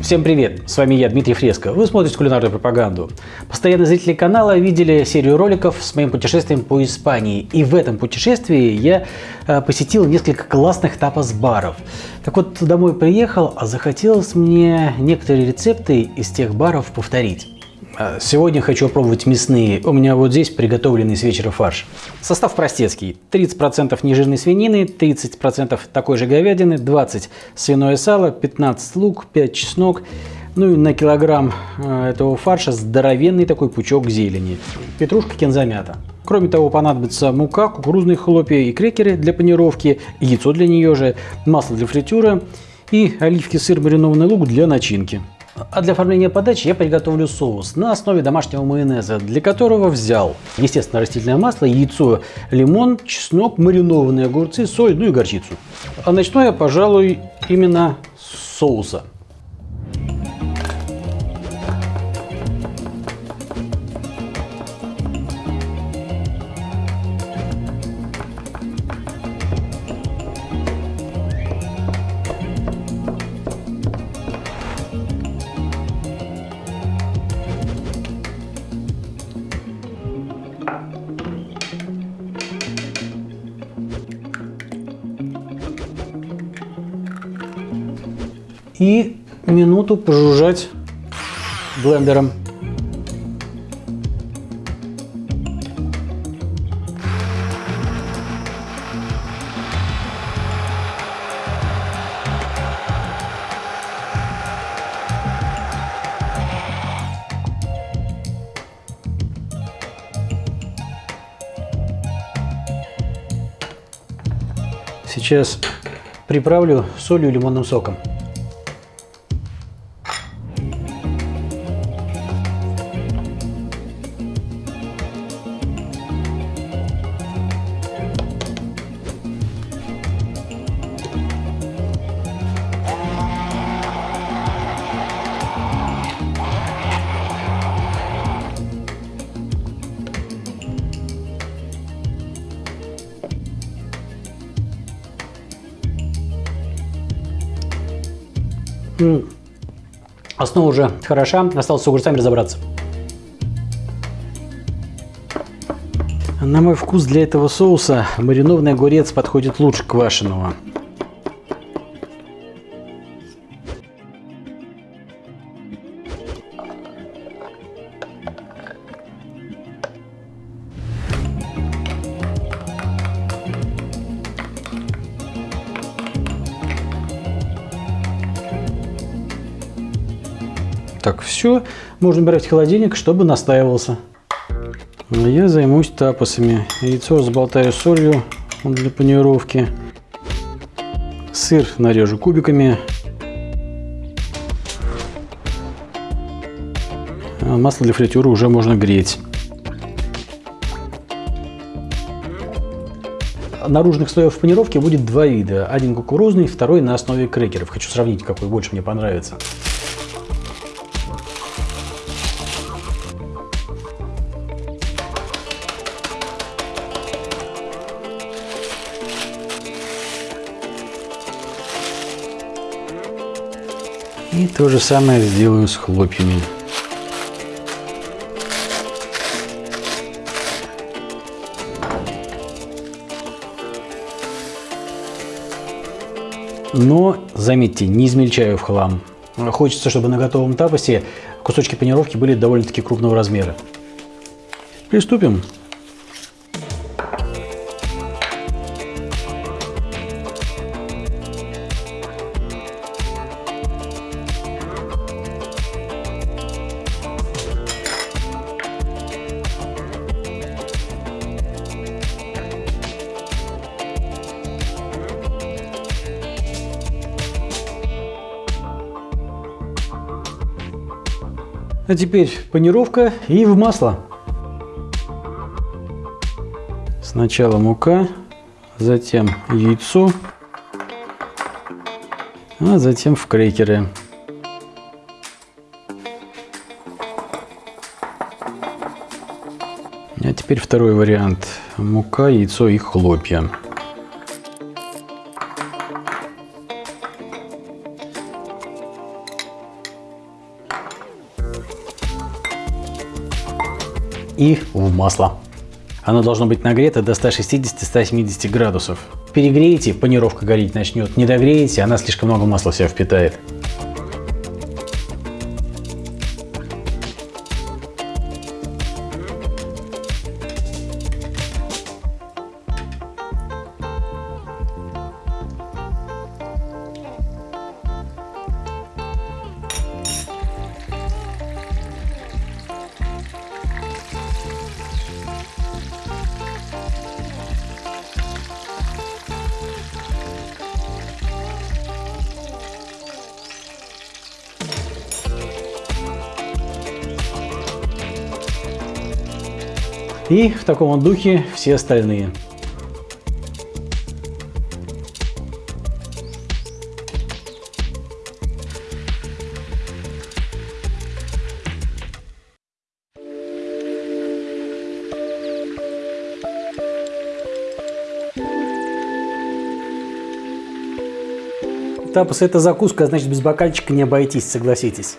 Всем привет! С вами я, Дмитрий Фреско. Вы смотрите кулинарную пропаганду. Постоянные зрители канала видели серию роликов с моим путешествием по Испании. И в этом путешествии я э, посетил несколько классных тапос-баров. Так вот, домой приехал, а захотелось мне некоторые рецепты из тех баров повторить. А, сегодня хочу пробовать мясные. У меня вот здесь приготовленный с вечера фарш. Состав простецкий. 30% нежирной свинины, 30% такой же говядины, 20 свиное сало, 15 лук, 5 чеснок. Ну и на килограмм а, этого фарша здоровенный такой пучок зелени. Петрушка кинзамята. Кроме того, понадобится мука, кукурузные хлопья и крекеры для панировки, яйцо для нее же, масло для фритюра и оливки, сыр, маринованный лук для начинки. А для оформления подачи я приготовлю соус на основе домашнего майонеза, для которого взял, естественно, растительное масло, яйцо, лимон, чеснок, маринованные огурцы, соль, ну и горчицу. А начну я, пожалуй, именно с соуса. И минуту пожужжать блендером. Сейчас приправлю солью и лимонным соком. Основа уже хороша, осталось с огурцами разобраться. На мой вкус для этого соуса маринованный огурец подходит лучше квашеного. Так, все. Можно убирать в холодильник, чтобы настаивался. Я займусь тапосами. Яйцо разболтаю солью для панировки. Сыр нарежу кубиками. А масло для фритюра уже можно греть. Наружных слоев панировки будет два вида. Один кукурузный, второй на основе крекеров. Хочу сравнить, какой больше мне понравится. И то же самое сделаю с хлопьями. Но, заметьте, не измельчаю в хлам. Хочется, чтобы на готовом тапосе кусочки панировки были довольно-таки крупного размера. Приступим. А теперь панировка и в масло. Сначала мука, затем яйцо, а затем в крекеры. А теперь второй вариант. Мука, яйцо и хлопья. И в масло. Оно должно быть нагрето до 160-170 градусов. Перегреете, панировка гореть начнет. Не догреете, она слишком много масла в себя впитает. И в таком духе все остальные. Тапос это закуска, значит без бокальчика не обойтись, согласитесь.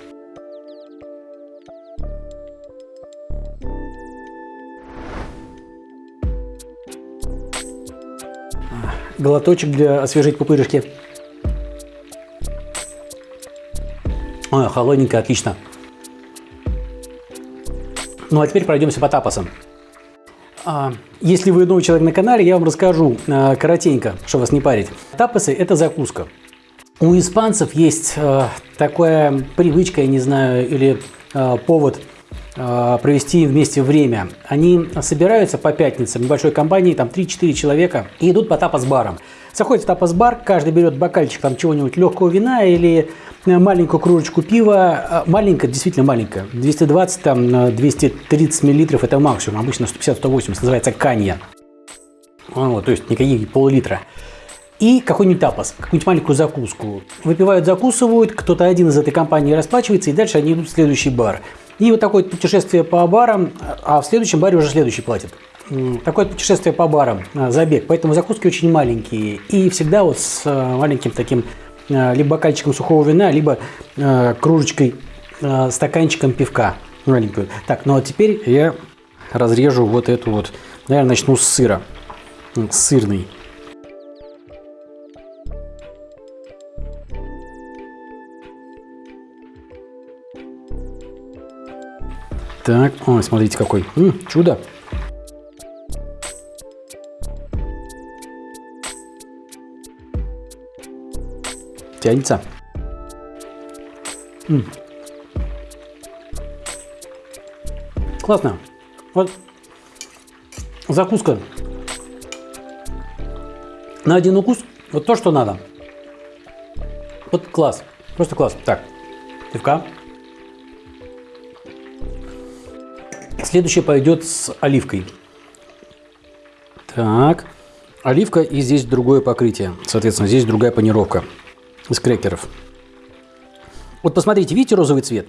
Глоточек для освежить пупырышки. Ой, холодненько, отлично. Ну а теперь пройдемся по тапосам. А, если вы новый человек на канале, я вам расскажу а, коротенько, чтобы вас не парить. Тапосы – это закуска. У испанцев есть а, такая привычка, я не знаю, или повод провести вместе время. Они собираются по пятницам, небольшой компании, там 3-4 человека, и идут по тапос-барам. Заходит в тапос-бар, каждый берет бокальчик там чего-нибудь легкого вина или э, маленькую кружечку пива. А, маленькая, действительно маленькая, 220, там 230 миллилитров это максимум, обычно 150-180, называется канья. Вот, то есть никаких пол-литра и какой-нибудь тапос, какую-нибудь маленькую закуску. Выпивают, закусывают, кто-то один из этой компании расплачивается, и дальше они идут в следующий бар. И вот такое путешествие по барам, а в следующем баре уже следующий платит. Такое путешествие по барам, а, забег. Поэтому закуски очень маленькие. И всегда вот с а, маленьким таким а, либо бокальчиком сухого вина, либо кружечкой, стаканчиком пивка маленькую. Так, ну а теперь я разрежу вот эту вот, наверное, начну с сыра, сырный. Так, ой, смотрите какой. М чудо. Тянется. -м. Классно. Вот закуска. На один укус вот то, что надо. Вот класс. Просто класс. Так, пивка. Следующее пойдет с оливкой. Так, оливка и здесь другое покрытие. Соответственно, здесь другая панировка из крекеров. Вот посмотрите, видите розовый цвет?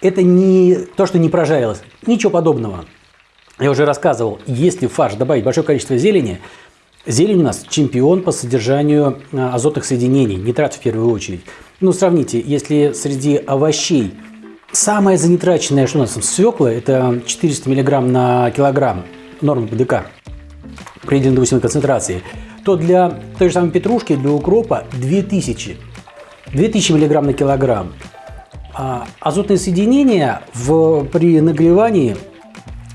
Это не то, что не прожарилось. Ничего подобного. Я уже рассказывал, если в фарш добавить большое количество зелени, зелень у нас чемпион по содержанию а, азотных соединений, нитрат в первую очередь. Ну, сравните, если среди овощей Самое занитраченное, что у нас там, свекла, это 400 мг на килограмм норма ПДК при допустимой концентрации, то для той же самой петрушки, для укропа 2000. 2000 мг на килограмм. А азотные соединения в, при нагревании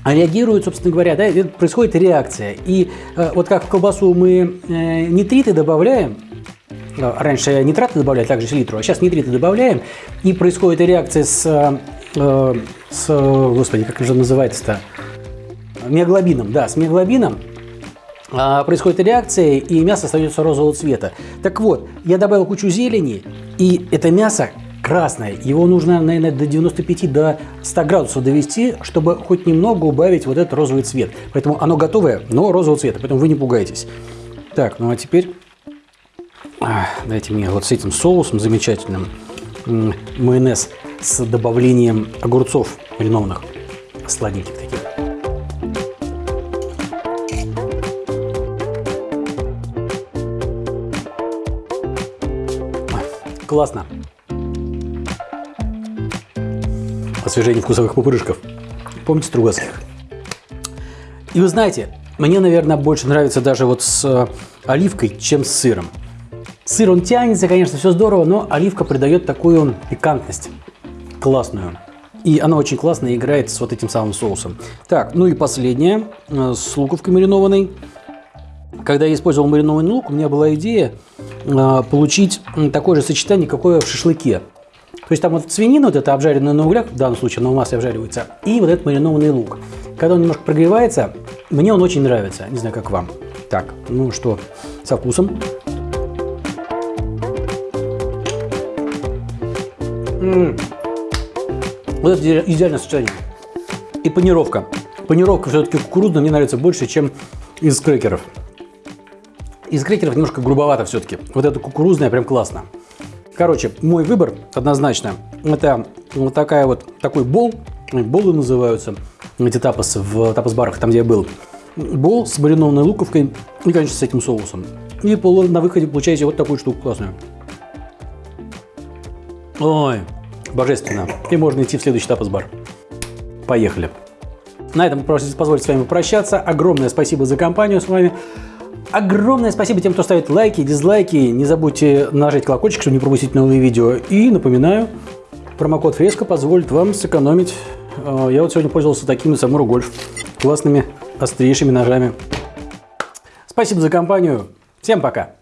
реагируют, собственно говоря, да, происходит реакция. И э, вот как в колбасу мы э, нитриты добавляем, раньше нитраты добавляли, также селитру, а сейчас нитриты добавляем, и происходит реакция с, э, с господи, как же называется-то, миоглобином, да, с миоглобином, а, происходит реакция, и мясо остается розового цвета. Так вот, я добавил кучу зелени, и это мясо красное. Его нужно, наверное, до 95 до 100 градусов довести, чтобы хоть немного убавить вот этот розовый цвет. Поэтому оно готовое, но розового цвета, поэтому вы не пугайтесь. Так, ну а теперь Дайте мне вот с этим соусом замечательным майонез с добавлением огурцов маринованных, сладеньких таких. Классно. Освежение вкусовых пупырышков. Помните Стругацких? И вы знаете, мне, наверное, больше нравится даже вот с э, оливкой, чем с сыром. Сыр, он тянется, конечно, все здорово, но оливка придает такую пикантность классную. И она очень классно играет с вот этим самым соусом. Так, ну и последнее, э, с луковкой маринованной. Когда я использовал маринованный лук, у меня была идея э, получить такое же сочетание, какое в шашлыке. То есть там вот свинина, вот это обжаренная на углях, в данном случае она у нас обжаривается, и вот этот маринованный лук. Когда он немножко прогревается, мне он очень нравится. Не знаю, как вам. Так, ну что, со вкусом. Вот это идеальное сочетание. И панировка. Панировка все-таки кукурузная мне нравится больше, чем из крекеров. Из крекеров немножко грубовато все-таки. Вот это кукурузная прям классно. Короче, мой выбор однозначно. Это вот такая вот, такой бол. Болы называются. Эти тапосы в тапос-барах, там где я был. Бол с маринованной луковкой и, конечно, с этим соусом. И на выходе получаете вот такую штуку классную. Ой, божественно. И можно идти в следующий тапос-бар. Поехали. На этом позвольте с вами попрощаться. Огромное спасибо за компанию с вами. Огромное спасибо тем, кто ставит лайки, дизлайки. Не забудьте нажать колокольчик, чтобы не пропустить новые видео. И напоминаю, промокод Фреско позволит вам сэкономить. Э, я вот сегодня пользовался такими Самуру Гольф. Классными, острейшими ножами. Спасибо за компанию. Всем пока.